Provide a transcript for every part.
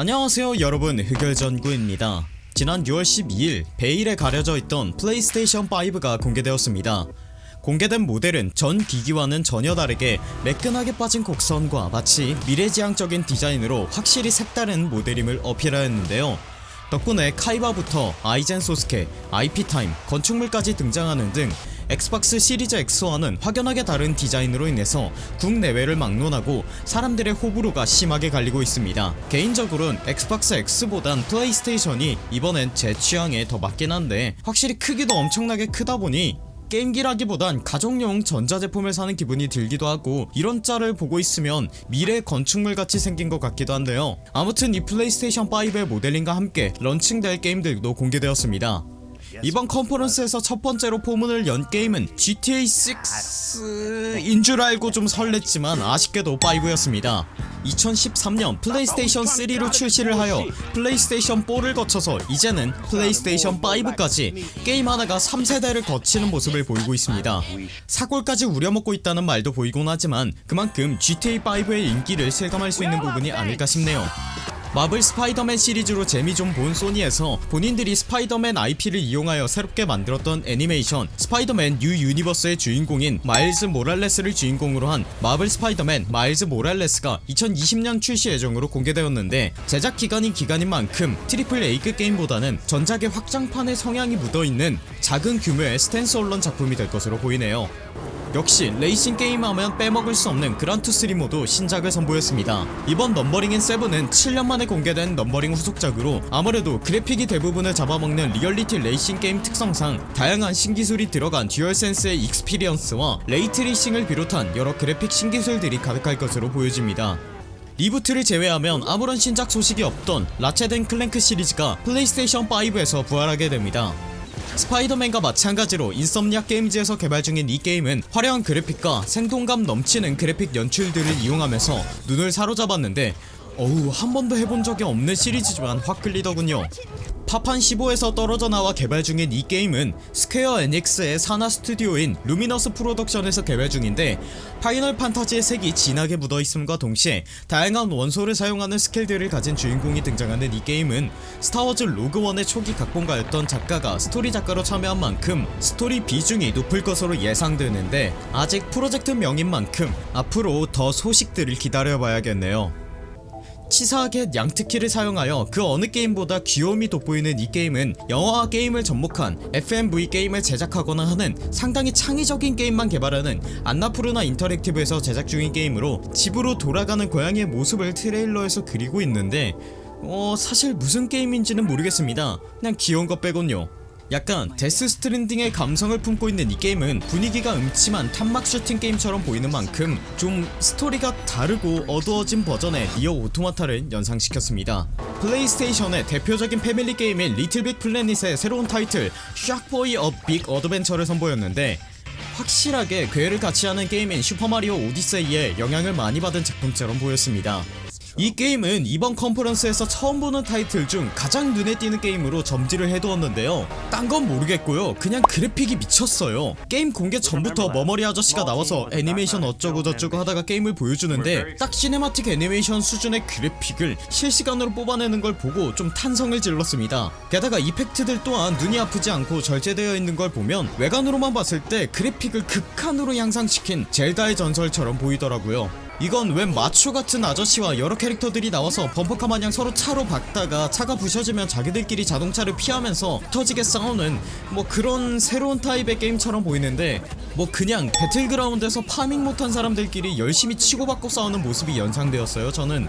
안녕하세요 여러분. 흑열전구입니다. 지난 6월 12일 베일에 가려져 있던 플레이스테이션 5가 공개되었습니다. 공개된 모델은 전 기기와는 전혀 다르게 매끈하게 빠진 곡선과 마치 미래지향적인 디자인으로 확실히 색다른 모델임을 어필하였는데요. 덕분에 카이바부터 아이젠 소스케, IP타임, 건축물까지 등장하는 등 엑스박스 시리즈 X와는 확연하게 다른 디자인으로 인해서 국내외를 막론하고 사람들의 호불호가 심하게 갈리고 있습니다. 개인적으로는 엑스박스 X보단 플레이스테이션이 이번엔 제 취향에 더 맞긴 한데 확실히 크기도 엄청나게 크다보니 게임기라기보단 가정용 전자제품을 사는 기분이 들기도 하고 이런 짤을 보고 있으면 미래 건축물같이 생긴 것 같기도 한데요. 아무튼 이 플레이스테이션 5의 모델링과 함께 런칭될 게임들도 공개되었습니다 이번 컨퍼런스에서 첫 번째로 포문을 연 게임은 GTA 6인 줄 알고 좀 설렜지만 아쉽게도 5였습니다. 2013년 플레이스테이션 3로 출시를 하여 플레이스테이션 4를 거쳐서 이제는 플레이스테이션 5까지 게임 하나가 3세대를 거치는 모습을 보이고 있습니다. 사골까지 우려먹고 있다는 말도 보이곤 하지만 그만큼 GTA5의 인기를 실감할 수 있는 부분이 아닐까 싶네요 마블 스파이더맨 시리즈로 재미 좀 본 소니에서 본인들이 스파이더맨 IP를 이용하여 새롭게 만들었던 애니메이션 스파이더맨 뉴 유니버스의 주인공인 마일즈 모랄레스를 주인공으로 한 마블 스파이더맨 마일즈 모랄레스가 2020년 출시 예정으로 공개되었는데 제작 기간이 기간인 만큼 triple A급 게임보다는 전작의 확장판의 성향이 묻어있는 작은 규모의 standalone 작품이 될 것으로 보이네요 역시 레이싱 게임 하면 빼먹을 수 없는 그란투리스모도 신작을 선보였습니다. 이번 넘버링인 7은 7년 만에 공개된 넘버링 후속작으로 아무래도 그래픽이 대부분을 잡아먹는 리얼리티 레이싱 게임 특성상 다양한 신기술이 들어간 듀얼센스의 experience와 ray tracing을 비롯한 여러 그래픽 신기술들이 가득할 것으로 보여집니다. reboot를 제외하면 아무런 신작 소식이 없던 라쳇 앤 클랭크 시리즈가 플레이스테이션 5에서 부활하게 됩니다 스파이더맨과 마찬가지로 인섬니악 게임즈에서 개발 중인 이 게임은 화려한 그래픽과 생동감 넘치는 그래픽 연출들을 이용하면서 눈을 사로잡았는데 어우 한 번도 해본 적이 없는 시리즈지만 확 끌리더군요 파판 15에서 떨어져 나와 개발 중인 이 게임은 스퀘어 에닉스의 산하 스튜디오인 루미너스 프로덕션에서 개발 중인데 파이널 판타지의 색이 진하게 묻어있음과 동시에 다양한 원소를 사용하는 스킬들을 가진 주인공이 등장하는 이 게임은 스타워즈 로그원의 초기 각본가였던 작가가 스토리 작가로 참여한 만큼 스토리 비중이 높을 것으로 예상되는데 아직 프로젝트 명인 만큼 앞으로 더 소식들을 기다려봐야겠네요 치사하게 냥치트키를 사용하여 그 어느 게임보다 귀여움이 돋보이는 이 게임은 영화와 게임을 접목한 FMV 게임을 제작하거나 하는 상당히 창의적인 게임만 개발하는 안나푸르나 인터랙티브에서 제작 중인 게임으로 집으로 돌아가는 고양이의 모습을 트레일러에서 그리고 있는데 어 사실 무슨 게임인지는 모르겠습니다. 그냥 귀여운 것 빼곤요 약간 데스 스트랜딩의 감성을 품고 있는 이 게임은 분위기가 음침한 탄막 슈팅 게임처럼 보이는 만큼 좀 스토리가 다르고 어두워진 버전의 니어 오토마타를 연상시켰습니다. 플레이스테이션의 대표적인 패밀리 게임인 리틀 빅 플래닛의 새로운 타이틀 색보이 어 빅 어드벤처를 선보였는데 확실하게 궤를 같이 하는 게임인 슈퍼마리오 오디세이에 영향을 많이 받은 작품처럼 보였습니다 이 게임은 이번 컨퍼런스에서 처음 보는 타이틀 중 가장 눈에 띄는 게임으로 점지를 해두었는데요. 딴 건 모르겠고요. 그냥 그래픽이 미쳤어요. 게임 공개 전부터 머머리 아저씨가 나와서 애니메이션 어쩌고 저쩌고 하다가 게임을 보여주는데 딱 cinematic 애니메이션 수준의 그래픽을 실시간으로 뽑아내는 걸 보고 좀 탄성을 질렀습니다. 게다가 effect들 또한 눈이 아프지 않고 절제되어 있는 걸 보면 외관으로만 봤을 때 그래픽을 극한으로 향상시킨 젤다의 전설처럼 보이더라고요 이건 웬 마초 같은 아저씨와 여러 캐릭터들이 나와서 범퍼카 마냥 서로 차로 박다가 차가 부셔지면 자기들끼리 자동차를 피하면서 터지게 싸우는 뭐 그런 새로운 타입의 게임처럼 보이는데 뭐 그냥 배틀그라운드에서 farming 못한 사람들끼리 열심히 치고받고 싸우는 모습이 연상되었어요 저는.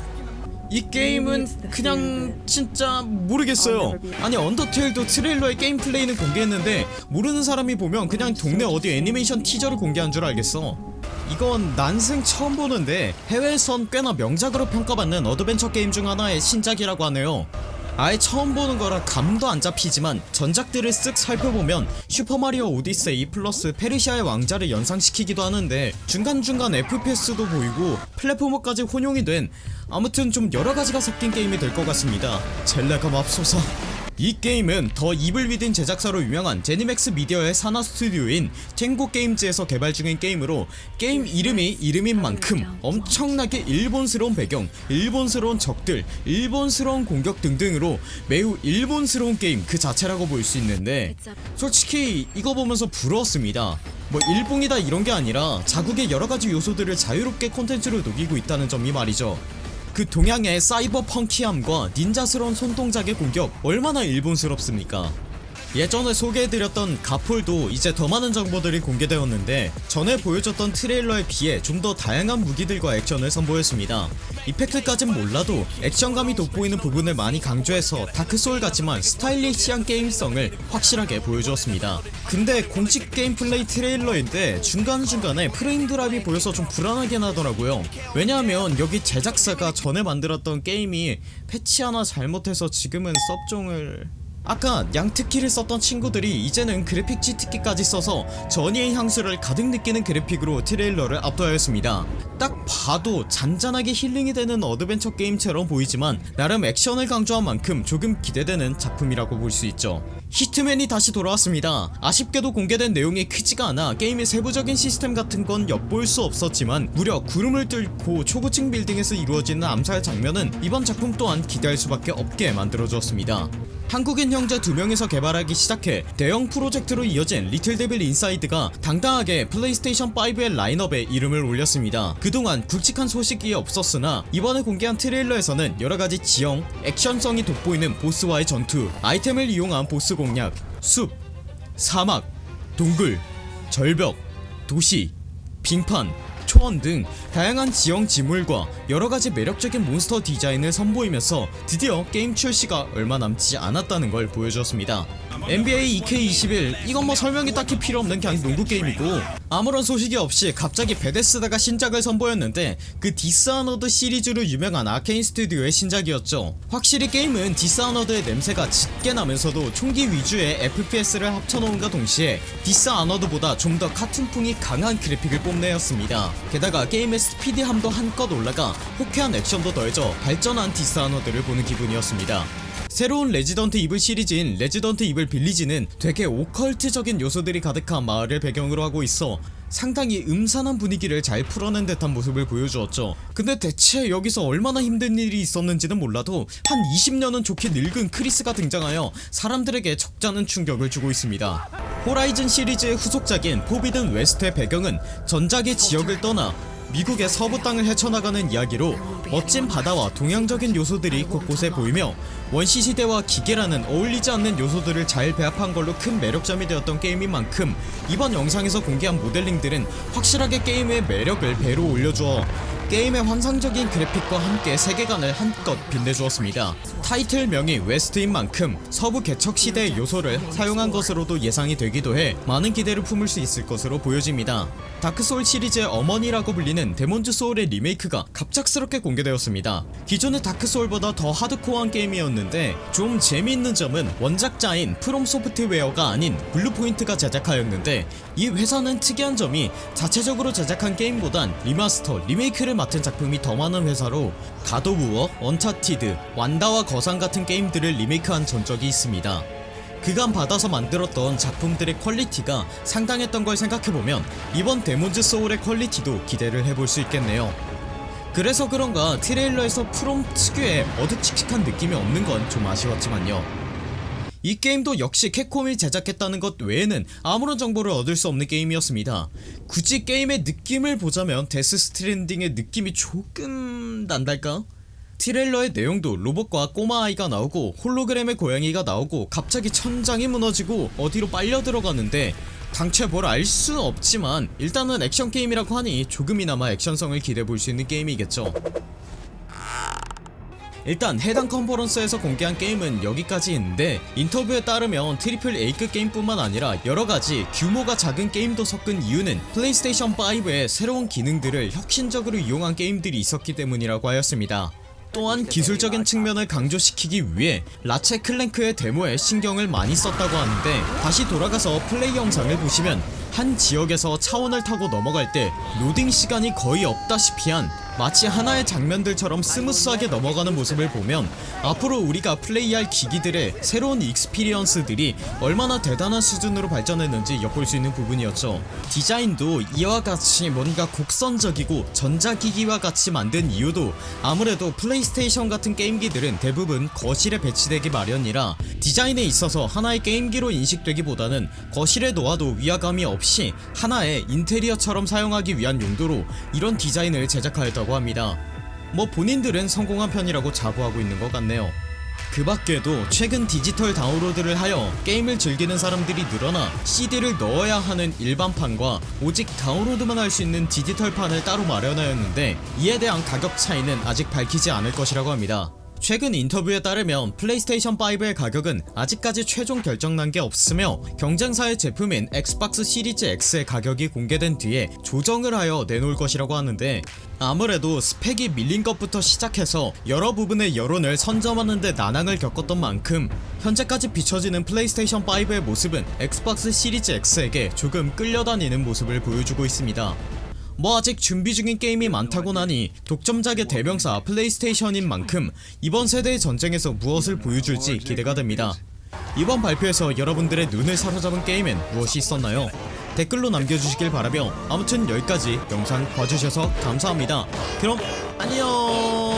이 게임은 그냥 진짜 모르겠어요. 아니 언더테일도 트레일러의 게임 플레이는 공개했는데 모르는 사람이 보면 그냥 동네 어디 애니메이션 티저를 공개한 줄 알겠어 이건 난생 처음 보는데 해외에선 꽤나 명작으로 평가받는 어드벤처 게임 중 하나의 신작이라고 하네요. 아예 처음 보는 거라 감도 안 잡히지만 전작들을 쓱 살펴보면 슈퍼마리오 오디세이 플러스 페르시아의 왕자를 연상시키기도 하는데 중간중간 FPS도 보이고 platformer까지 혼용이 된 아무튼 좀 여러가지가 섞인 게임이 될 것 같습니다. 젤레가 맙소사 이 게임은 디 이블 위딘 제작사로 유명한 제니맥스 미디어의 산하 스튜디오인 탱고 게임즈에서 개발 중인 게임으로 게임 이름이 이름인 만큼 엄청나게 일본스러운 배경, 일본스러운 적들, 일본스러운 공격 등등으로 매우 일본스러운 게임 그 자체라고 볼 수 있는데 솔직히 이거 보면서 부러웠습니다. 뭐 일봉이다 이런 게 아니라 자국의 여러가지 요소들을 자유롭게 콘텐츠로 녹이고 있다는 점이 말이죠 그 동양의 사이버 펑키함과 닌자스러운 손동작의 공격 얼마나 일본스럽습니까 예전에 소개해드렸던 가폴도 이제 더 많은 정보들이 공개되었는데 전에 보여줬던 트레일러에 비해 좀 더 다양한 무기들과 액션을 선보였습니다. 이펙트까진 몰라도 액션감이 돋보이는 부분을 많이 강조해서 다크소울 같지만 스타일리시한 게임성을 확실하게 보여주었습니다. 근데 공식 게임 플레이 트레일러인데 중간중간에 frame drop이 보여서 좀 불안하긴 하더라고요. 왜냐하면 여기 제작사가 전에 만들었던 게임이 패치 하나 잘못해서 지금은 섭종을 아까 양특키를 썼던 친구들이 이제는 그래픽 G특키까지 써서 전의의 향수를 가득 느끼는 그래픽으로 트레일러를 압도하였습니다. 딱 봐도 잔잔하게 힐링이 되는 어드벤처 게임처럼 보이지만 나름 액션을 강조한 만큼 조금 기대되는 작품이라고 볼 수 있죠. 히트맨이 다시 돌아왔습니다. 아쉽게도 공개된 내용이 크지가 않아 게임의 세부적인 시스템 같은 건 엿볼 수 없었지만 무려 구름을 뚫고 초고층 빌딩에서 이루어지는 암살 장면은 이번 작품 또한 기대할 수밖에 없게 만들어주었습니다 한국인 형제 두 명이서 개발하기 시작해 대형 프로젝트로 이어진 리틀 데빌 인사이드가 당당하게 플레이스테이션 5의 라인업에 이름을 올렸습니다. 그동안 굵직한 소식이 없었으나 이번에 공개한 트레일러에서는 여러가지 지형, 액션성이 돋보이는 보스와의 전투, 아이템을 이용한 보스 공략, 숲, 사막, 동굴, 절벽, 도시, 빙판, 초원 등 다양한 지형 지물과 여러가지 매력적인 몬스터 디자인을 선보이면서 드디어 게임 출시가 얼마 남지 않았다는 걸 보여주었습니다. NBA 2K21 이건 뭐 설명이 딱히 필요 없는 그냥 농구 게임이고 아무런 소식이 없이 갑자기 베데스다가 신작을 선보였는데 그 디스아너드 시리즈로 유명한 아케인 스튜디오의 신작이었죠. 확실히 게임은 디스아너드의 냄새가 짙게 나면서도 총기 위주의 FPS를 합쳐놓은과 동시에 디스아너드보다 좀 더 카툰풍이 강한 그래픽을 뽐내었습니다 게다가 게임의 스피디함도 한껏 올라가 호쾌한 액션도 더해져 발전한 디스아너드를 보는 기분이었습니다. 새로운 레지던트 이블 시리즈인 레지던트 이블 빌리지는 되게 오컬트적인 요소들이 가득한 마을을 배경으로 하고 있어 상당히 음산한 분위기를 잘 풀어낸 듯한 모습을 보여주었죠. 근데 대체 여기서 얼마나 힘든 일이 있었는지는 몰라도 한 20년은 좋게 늙은 크리스가 등장하여 사람들에게 적잖은 충격을 주고 있습니다. 호라이즌 시리즈의 후속작인 포비든 웨스트의 배경은 전작의 지역을 떠나 미국의 서부 땅을 헤쳐나가는 이야기로 멋진 바다와 동양적인 요소들이 곳곳에 보이며 원시 시대와 기계라는 어울리지 않는 요소들을 잘 배합한 걸로 큰 매력점이 되었던 게임인 만큼 이번 영상에서 공개한 모델링들은 확실하게 게임의 매력을 배로 올려주어 게임의 환상적인 그래픽과 함께 세계관을 한껏 빛내주었습니다. 타이틀명이 웨스트인 만큼 서부 개척 시대의 요소를 사용한 것으로도 예상이 되기도 해 많은 기대를 품을 수 있을 것으로 보여집니다. 다크소울 시리즈의 어머니라고 불리는 데몬즈 소울의 리메이크가 갑작스럽게 공개되었습니다. 기존의 다크소울보다 더 하드코어한 게임이었는데 좀 재미있는 점은 원작자인 프롬 소프트웨어가 아닌 블루포인트가 제작하였는데 이 회사는 특이한 점이 자체적으로 제작한 게임보단 remaster, 리메이크를 맡은 작품이 더 많은 회사로 갓 오브 워, 언차티드, 완다와 거상 같은 게임들을 리메이크한 전적이 있습니다. 그간 받아서 만들었던 작품들의 퀄리티가 상당했던 걸 생각해보면 이번 데몬즈 소울의 퀄리티도 기대를 해볼 수 있겠네요 그래서 그런가 트레일러에서 프롬 특유의 어둑칙칙한 느낌이 없는 건 좀 아쉬웠지만요 이 게임도 역시 캡콤이 제작했다는 것 외에는 아무런 정보를 얻을 수 없는 게임이었습니다 굳이 게임의 느낌을 보자면 데스 스트랜딩의 느낌이 조금 난달까? 트레일러의 내용도 로봇과 꼬마 아이가 나오고 홀로그램의 고양이가 나오고 갑자기 천장이 무너지고 어디로 빨려 들어가는데 당최 뭘알수 없지만 일단은 액션 게임이라고 하니 조금이나마 액션성을 기대해볼 수 있는 게임이겠죠. 일단 해당 컨퍼런스에서 공개한 게임은 여기까지 있는데 인터뷰에 따르면 triple A급 게임뿐만 아니라 여러가지 규모가 작은 게임도 섞은 이유는 플레이스테이션 5의 새로운 기능들을 혁신적으로 이용한 게임들이 있었기 때문이라고 하였습니다 또한 기술적인 측면을 강조시키기 위해 라쳇 클랭크의 데모에 신경을 많이 썼다고 하는데 다시 돌아가서 플레이 영상을 보시면 한 지역에서 차원을 타고 넘어갈 때 로딩 시간이 거의 없다시피 한 마치 하나의 장면들처럼 smooth하게 넘어가는 모습을 보면 앞으로 우리가 플레이할 기기들의 새로운 experience들이 얼마나 대단한 수준으로 발전했는지 엿볼 수 있는 부분이었죠. 디자인도 이와 같이 뭔가 곡선적이고 전자기기와 같이 만든 이유도 아무래도 플레이스테이션 같은 게임기들은 대부분 거실에 배치되기 마련이라 디자인에 있어서 하나의 게임기로 인식되기보다는 거실에 놓아도 위화감이 없이 하나의 인테리어처럼 사용하기 위한 용도로 이런 디자인을 제작하였 다고 합니다. 뭐 본인들은 성공한 편이라고 자부하고 있는 것 같네요. 그 밖에도 최근 디지털 다운로드를 하여 게임을 즐기는 사람들이 늘어나 CD를 넣어야 하는 일반판과 오직 다운로드만 할 수 있는 디지털판을 따로 마련하였는데 이에 대한 가격 차이는 아직 밝히지 않을 것이라고 합니다 최근 인터뷰에 따르면 플레이스테이션 5의 가격은 아직까지 최종 결정난 게 없으며 경쟁사의 제품인 엑스박스 시리즈 X의 가격이 공개된 뒤에 조정을 하여 내놓을 것이라고 하는데 아무래도 스펙이 밀린 것부터 시작해서 여러 부분의 여론을 선점하는데 난항을 겪었던 만큼 현재까지 비춰지는 플레이스테이션 5의 모습은 엑스박스 시리즈 X에게 조금 끌려다니는 모습을 보여주고 있습니다 뭐 아직 준비 중인 게임이 많다고 나니 독점작의 대명사 플레이스테이션인 만큼 이번 세대의 전쟁에서 무엇을 보여줄지 기대가 됩니다. 이번 발표에서 여러분들의 눈을 사로잡은 게임엔 무엇이 있었나요? 댓글로 남겨주시길 바라며 아무튼 여기까지 영상 봐주셔서 감사합니다. 그럼 안녕